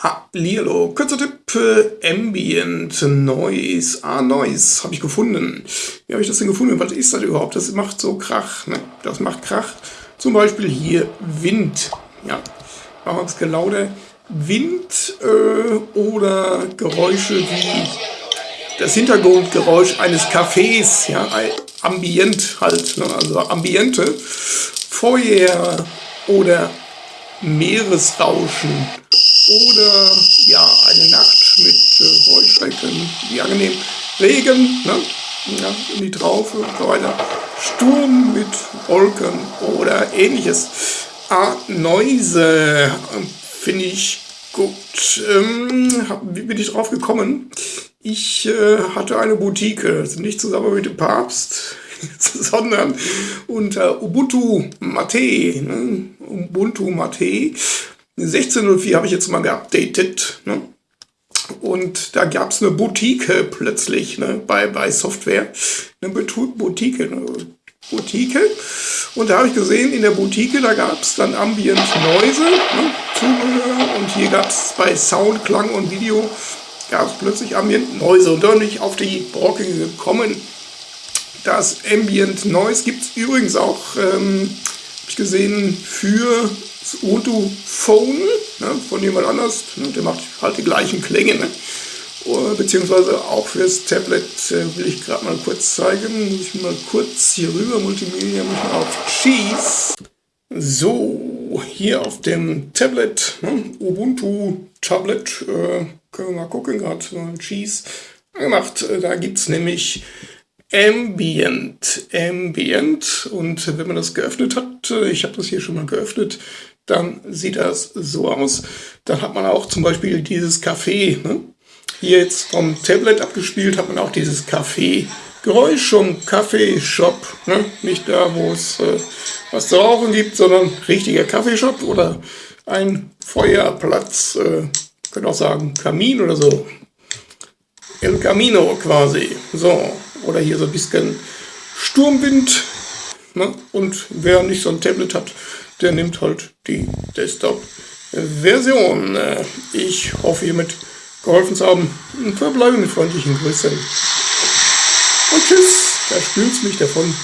Hallihallo, kurzer Tipp, Ambient Noise, ah Noise, habe ich gefunden. Wie habe ich das denn gefunden? Was ist das überhaupt? Das macht so Krach, ne? Das macht Krach. Zum Beispiel hier Wind, ja, machen wir ein bisschen lauter. Wind äh, oder Geräusche wie das Hintergrundgeräusch eines Cafés, ja, Ambient halt, ne? also Ambiente, Feuer oder Meeresrauschen oder ja, eine Nacht mit äh, Heuschrecken, wie angenehm, Regen, ne? ja, in die Traufe und so weiter, Sturm mit Wolken oder ähnliches. Ah, Neuse finde ich gut. Ähm, wie bin ich drauf gekommen? Ich äh, hatte eine Boutique, nicht zusammen mit dem Papst, sondern unter Ubuntu Mate, ne? Ubuntu Mate 16.04 habe ich jetzt mal geupdatet. Ne? Und da gab es eine Boutique plötzlich ne? bei, bei Software. Eine Boutique, eine Boutique. Und da habe ich gesehen, in der Boutique, da gab es dann Ambient Noise, ne? Zubehör. Und hier gab es bei Sound, Klang und Video, gab es plötzlich Ambient Noise. Und da bin ich auf die Brocke gekommen. Das Ambient Noise gibt es übrigens auch, ähm, gesehen, für das Ubuntu Phone ne, von jemand anders. Ne, der macht halt die gleichen Klänge. Ne? Beziehungsweise auch fürs Tablet äh, will ich gerade mal kurz zeigen. Muss ich mal kurz hier rüber, Multimedia, muss ich mal auf Cheese. So, hier auf dem Tablet, ne, Ubuntu Tablet, äh, können wir mal gucken, gerade Cheese gemacht. Äh, da gibt es nämlich Ambient, Ambient und wenn man das geöffnet hat, äh, ich habe das hier schon mal geöffnet, dann sieht das so aus. Dann hat man auch zum Beispiel dieses Café. Ne? Hier jetzt vom Tablet abgespielt hat man auch dieses Café. Geräusch vom Kaffeeshop. Ne? Nicht da, wo es äh, was zu rauchen gibt, sondern richtiger Kaffeeshop oder ein Feuerplatz. Äh, könnt auch sagen Kamin oder so. El Camino quasi. So. Oder hier so ein bisschen Sturmwind. Ne? Und wer nicht so ein Tablet hat, der nimmt halt die Desktop-Version. Ich hoffe, hiermit geholfen zu haben. Verbleibe mit freundlichen Grüßen. Und tschüss, da spült mich davon.